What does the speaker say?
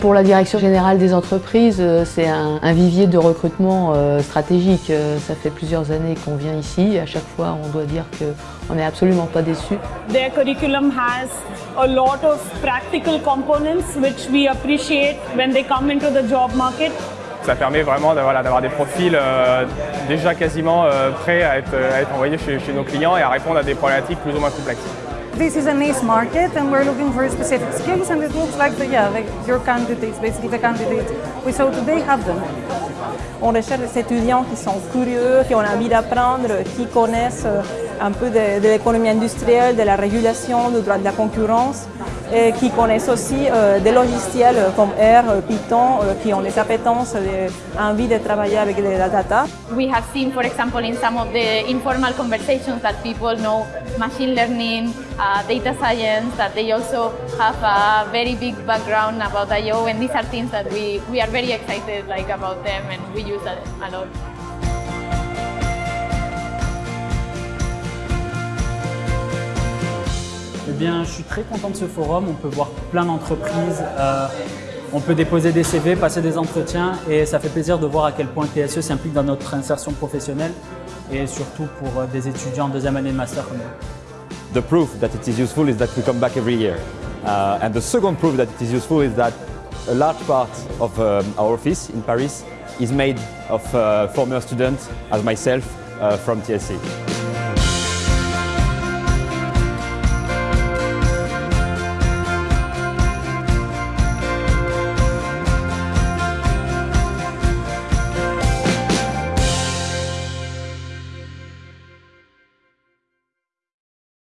Pour la direction générale des entreprises, euh, c'est un, un, vivier de recrutement euh, stratégique. Euh, ça fait plusieurs années qu'on vient ici et à chaque fois on doit dire qu'on n'est absolument pas déçu. Their curriculum has a lot of practical components which we appreciate when they come into the job market. Ça permet vraiment d'avoir des profils euh, déjà quasiment euh, prêts à être, à être envoyés chez, chez nos clients et à répondre à des problématiques plus ou moins complexes. This is a niche market and we're looking for specific skills and it looks like, the, yeah, like your candidates, basically the candidates we saw today have them. On recherche des étudiants qui sont curieux, qui ont envie d'apprendre, qui connaissent euh, un peu de, de l'économie industrielle, de la régulation, du droit de la concurrence et qui connaissent aussi euh, des logiciels comme R, Python, euh, qui ont des appétences, des envie de travailler avec des data. We have seen, for example, in some of the informal conversations that people know machine learning, uh, data science, that they also have a very big background about I.O. and these are things that we, we are very excited like, about them and we use that a lot. Bien, je suis très content de ce forum. On peut voir plein d'entreprises. Euh, on peut déposer des CV, passer des entretiens et ça fait plaisir de voir à quel point TSE s'implique dans notre insertion professionnelle et surtout pour euh, des étudiants en deuxième année de master comme nous. The proof that it is useful is that we come back every year. Uh, and the second proof that it is useful is that a large part of um, our office in Paris is made of uh, former students as myself uh, from TSE.